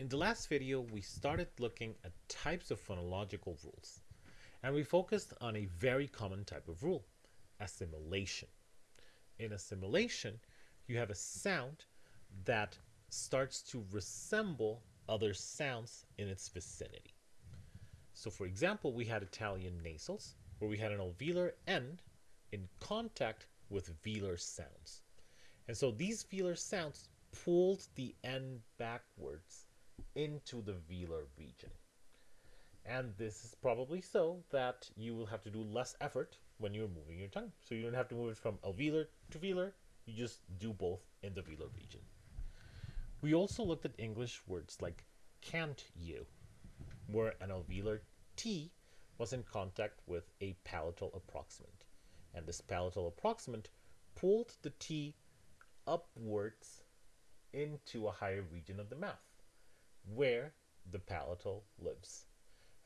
In the last video, we started looking at types of phonological rules, and we focused on a very common type of rule, assimilation. In assimilation, you have a sound that starts to resemble other sounds in its vicinity. So for example, we had Italian nasals, where we had an alveolar end in contact with velar sounds. And so these velar sounds pulled the end backwards into the velar region. And this is probably so that you will have to do less effort when you're moving your tongue. So you don't have to move it from alveolar to velar, you just do both in the velar region. We also looked at English words like can't you, where an alveolar T was in contact with a palatal approximant. And this palatal approximant pulled the T upwards into a higher region of the mouth where the palatal lives.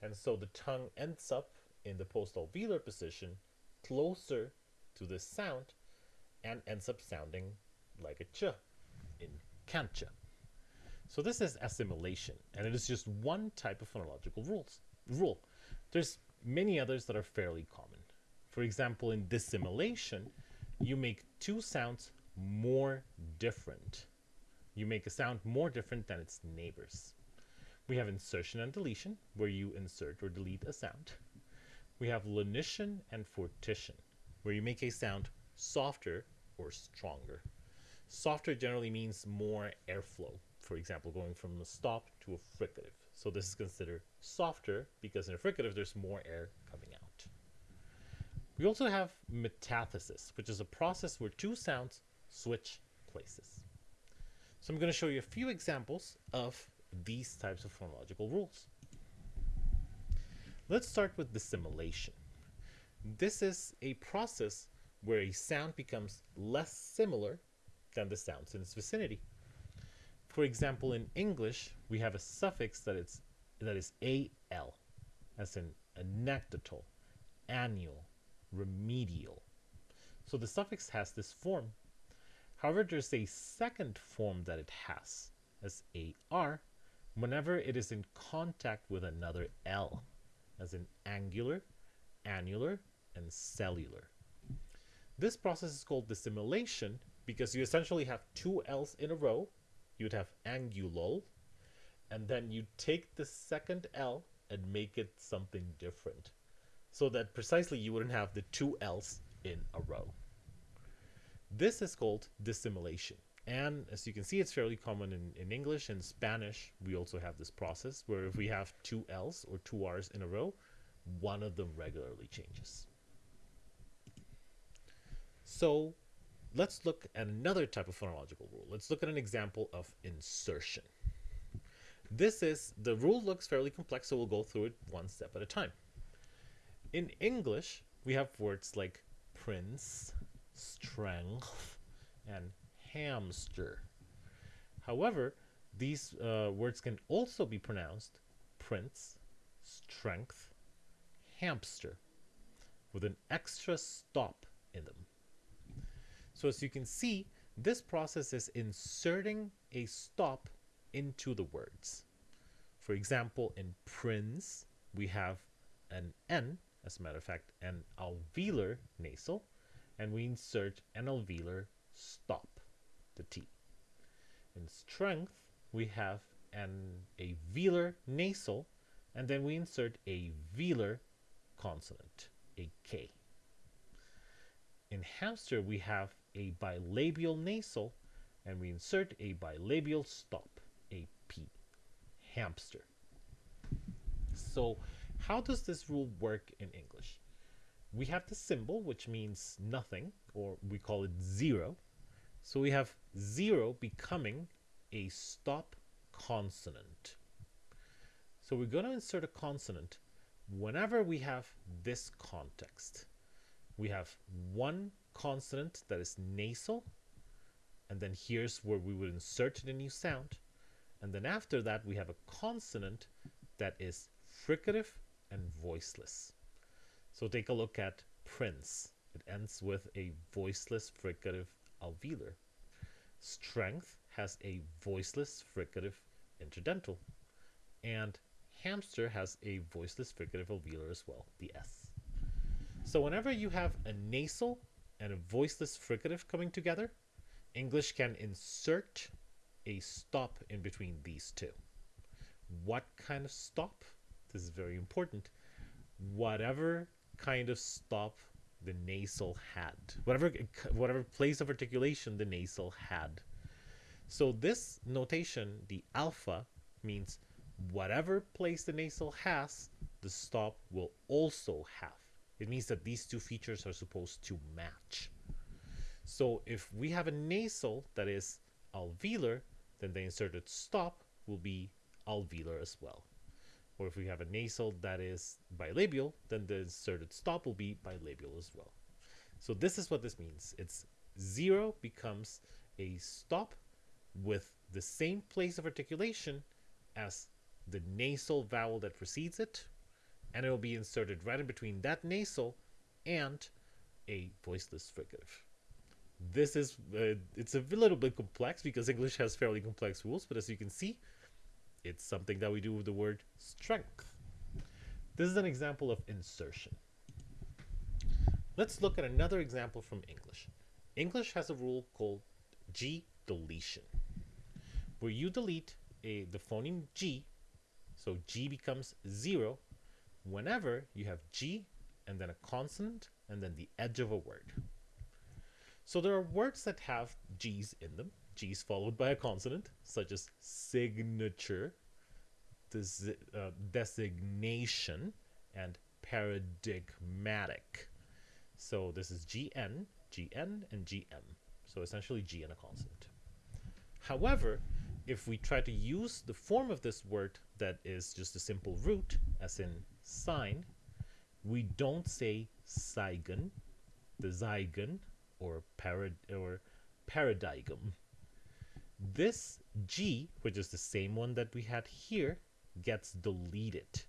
And so the tongue ends up in the postalveolar position closer to the sound and ends up sounding like a ch in cancha. So this is assimilation, and it is just one type of phonological rules rule. There's many others that are fairly common. For example, in dissimilation, you make two sounds more different you make a sound more different than its neighbors. We have insertion and deletion, where you insert or delete a sound. We have lenition and fortition, where you make a sound softer or stronger. Softer generally means more airflow, for example, going from a stop to a fricative. So this is considered softer because in a fricative there's more air coming out. We also have metathesis, which is a process where two sounds switch places. So I'm going to show you a few examples of these types of phonological rules. Let's start with dissimilation. This is a process where a sound becomes less similar than the sounds in its vicinity. For example, in English, we have a suffix that is that is al, as in anecdotal, annual, remedial. So the suffix has this form However, there's a second form that it has as AR whenever it is in contact with another L, as in angular, annular, and cellular. This process is called dissimilation because you essentially have two L's in a row. You'd have angulol, and then you take the second L and make it something different. So that precisely you wouldn't have the two L's in a row. This is called dissimilation. And as you can see, it's fairly common in, in English and Spanish. We also have this process where if we have two L's or two R's in a row, one of them regularly changes. So let's look at another type of phonological rule. Let's look at an example of insertion. This is, the rule looks fairly complex, so we'll go through it one step at a time. In English, we have words like prince, strength, and hamster. However, these uh, words can also be pronounced prince, strength, hamster, with an extra stop in them. So as you can see, this process is inserting a stop into the words. For example, in prince, we have an N, as a matter of fact, an alveolar nasal, and we insert an alveolar stop, the T. In strength, we have an a velar nasal, and then we insert a velar consonant, a K. In hamster, we have a bilabial nasal, and we insert a bilabial stop, a P, hamster. So how does this rule work in English? We have the symbol, which means nothing, or we call it zero. So we have zero becoming a stop consonant. So we're going to insert a consonant whenever we have this context. We have one consonant that is nasal, and then here's where we would insert the new sound. And then after that, we have a consonant that is fricative and voiceless. So take a look at prince. It ends with a voiceless fricative alveolar. Strength has a voiceless fricative interdental. And hamster has a voiceless fricative alveolar as well, the S. So whenever you have a nasal and a voiceless fricative coming together, English can insert a stop in between these two. What kind of stop? This is very important. Whatever kind of stop the nasal had, whatever whatever place of articulation the nasal had. So this notation, the alpha, means whatever place the nasal has, the stop will also have. It means that these two features are supposed to match. So if we have a nasal that is alveolar, then the inserted stop will be alveolar as well. Or if we have a nasal that is bilabial, then the inserted stop will be bilabial as well. So this is what this means. It's zero becomes a stop with the same place of articulation as the nasal vowel that precedes it, and it will be inserted right in between that nasal and a voiceless fricative. This is, uh, it's a little bit complex because English has fairly complex rules, but as you can see, it's something that we do with the word strength. This is an example of insertion. Let's look at another example from English. English has a rule called G deletion, where you delete a, the phoneme G, so G becomes zero, whenever you have G and then a consonant and then the edge of a word. So there are words that have G's in them, G's followed by a consonant, such as signature, uh, designation, and paradigmatic. So this is GN, GN, and GM. So essentially G and a consonant. However, if we try to use the form of this word that is just a simple root, as in sign, we don't say zygon, the zygon, or, parad or paradigm. This G, which is the same one that we had here, gets deleted.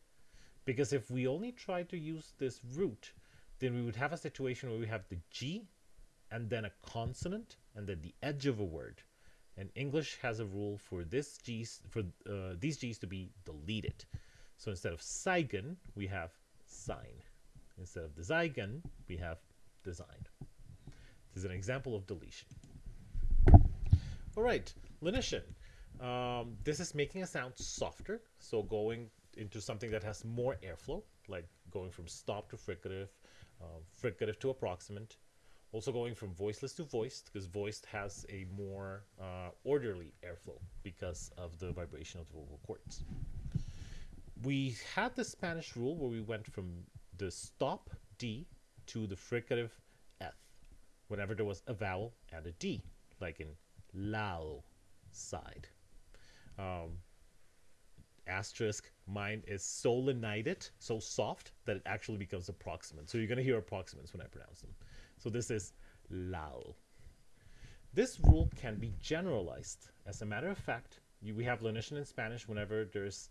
Because if we only try to use this root, then we would have a situation where we have the G and then a consonant and then the edge of a word. And English has a rule for this G's for uh, these G's to be deleted. So instead of zygon, we have sign. Instead of the zygon, we have design. This is an example of deletion. All right, lenition. Um, this is making a sound softer, so going into something that has more airflow, like going from stop to fricative, uh, fricative to approximant. Also going from voiceless to voiced, because voiced has a more uh, orderly airflow because of the vibration of the vocal cords. We had the Spanish rule where we went from the stop D to the fricative F whenever there was a vowel and a D, like in lado side. Um, asterisk, mine is solenited, so soft that it actually becomes approximant. So you're going to hear approximants when I pronounce them. So this is lao. This rule can be generalized. As a matter of fact, you, we have lenition in Spanish whenever there's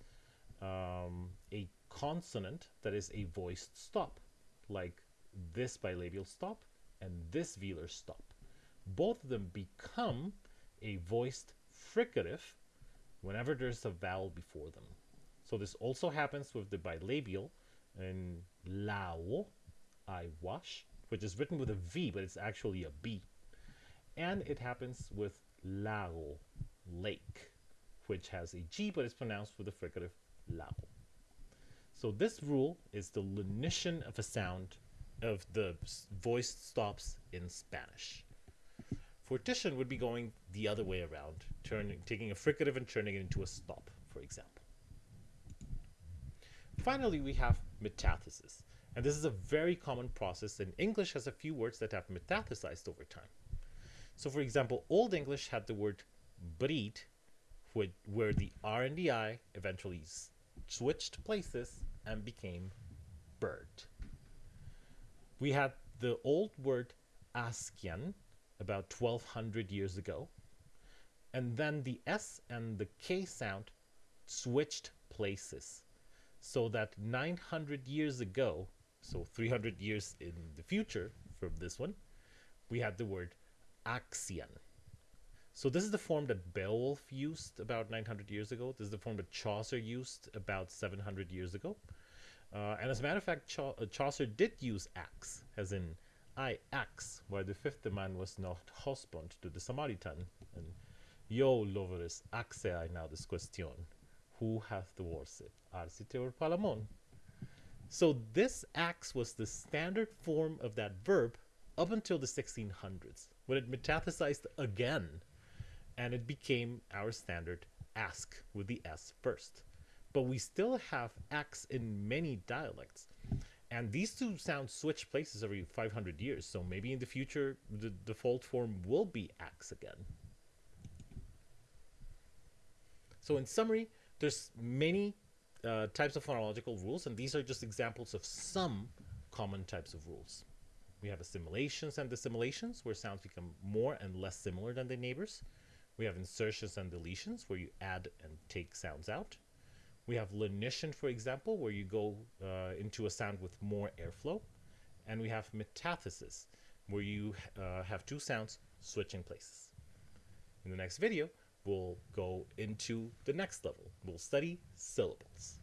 um, a consonant that is a voiced stop, like this bilabial stop and this velar stop. Both of them become a voiced fricative whenever there's a vowel before them. So this also happens with the bilabial in lavo, I wash, which is written with a V, but it's actually a B. And it happens with lago, lake, which has a G, but it's pronounced with a fricative lago. So this rule is the lenition of a sound of the voiced stops in Spanish. Fortition would be going the other way around, turning, taking a fricative and turning it into a stop, for example. Finally, we have metathesis. And this is a very common process, and English has a few words that have metathesized over time. So, for example, Old English had the word breed, where the R and the I eventually switched places and became bird. We had the old word Ascian about 1200 years ago, and then the S and the K sound switched places so that 900 years ago, so 300 years in the future from this one, we had the word Axian. So this is the form that Beowulf used about 900 years ago. This is the form that Chaucer used about 700 years ago. Uh, and as a matter of fact, uh, Chaucer did use axe, as in I axe, where the fifth man was not husband to the Samaritan. And yo loveris axe I now this question. Who hath the worse, Arcite or Palamon? So this axe was the standard form of that verb up until the 1600s, when it metathesized again, and it became our standard ask with the S first. But we still have axe in many dialects. And these two sounds switch places every 500 years, so maybe in the future the default form will be axe again. So in summary, there's many uh, types of phonological rules, and these are just examples of some common types of rules. We have assimilations and dissimilations, where sounds become more and less similar than their neighbors. We have insertions and deletions, where you add and take sounds out. We have lenition, for example, where you go uh, into a sound with more airflow. And we have metathesis, where you uh, have two sounds switching places. In the next video, we'll go into the next level. We'll study syllables.